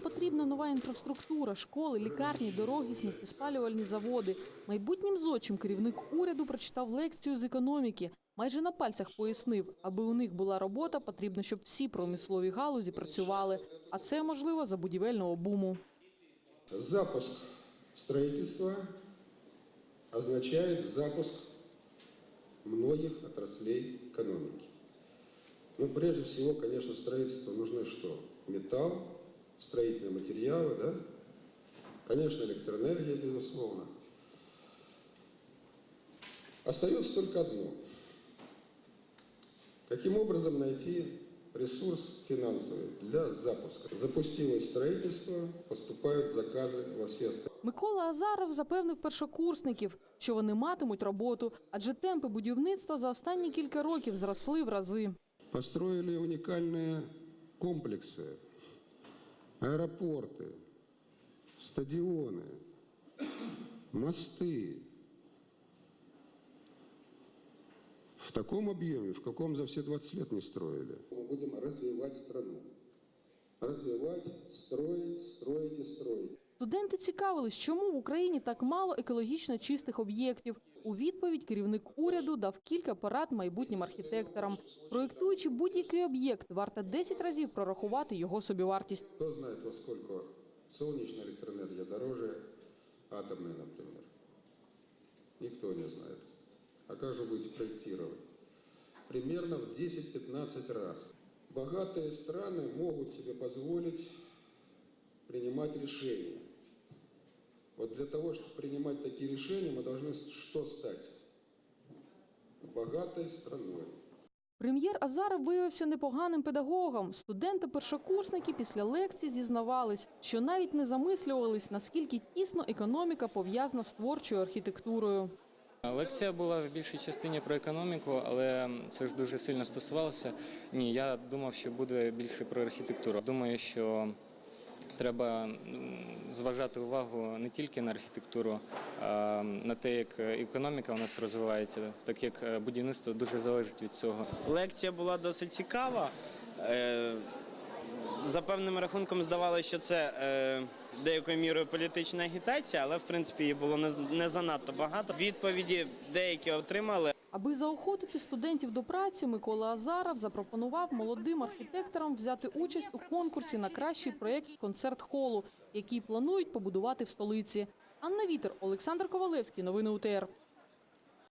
потрібна нова інфраструктура, школи, лікарні, дороги, сміттєспалювальні заводи. Майбутнім зодчим керівник уряду прочитав лекцію з економіки. Майже на пальцях пояснив, аби у них була робота, потрібно, щоб всі промислові галузі працювали. А це можливо за будівельного буму. Запуск строительства означает запуск многих отраслей экономики. Ну, прежде всего, конечно, строительству нужны что? Металл, строительные материалы, да? Конечно, электроэнергия, безусловно. Остается только одно. Каким образом найти ресурс финансовый для запуска? Запустилось строительство, поступают заказы во все остальные. Микола Азаров запевнив першокурсників, що вони матимуть роботу, адже темпи будівництва за останні кілька років зросли в рази. Построили уникальные комплексы, Аэропорты, стадионы, мосты. В таком объеме, в каком за все 20 лет не строили. Мы будем развивать страну. Развивать, строить, строить и строить. Студенти цікавились, чому в Україні так мало екологічно чистих об'єктів. У відповідь керівник уряду дав кілька порад майбутнім архітекторам. Проєктуючи будь-який об'єкт, варто 10 разів прорахувати його собівартість. Кто знает, во сколько солнечная электроэнергия дороже атомной, например? Никто не знает. А как же будете проектировать? Примерно в 10-15 раз. Богатые страны могут себе позволить принимать решения. Вот для того, чтобы принимать такие решения, мы должны что стать? Богатой страной. Прем'єр Азаров виявився непоганим педагогом. Студенти-першокурсники після лекції зізнавались, що навіть не замислювались, наскільки тісно економіка пов'язана з творчою архітектурою. Лекція була в більшій частині про економіку, але це ж дуже сильно стосувалося. Ні, я думав, що буде більше про архітектуру. Думаю, що треба зважати увагу не тільки на архітектуру, а на те, як економіка у нас розвивається, так як е, будівництво дуже залежить від цього. Лекція була досить цікава. Е, За певним рахунком здавалося, що це е, деякою мірою політична агітація, але в принципі її було не, не занадто багато. Відповіді деякі отримали. Аби заохотити студентів до праці, Микола Азаров запропонував молодим архітекторам взяти участь у конкурсі на кращий проєкт концерт-холу, який планують побудувати в столиці. Анна Вітер, Олександр Ковалевський. Новини УТР.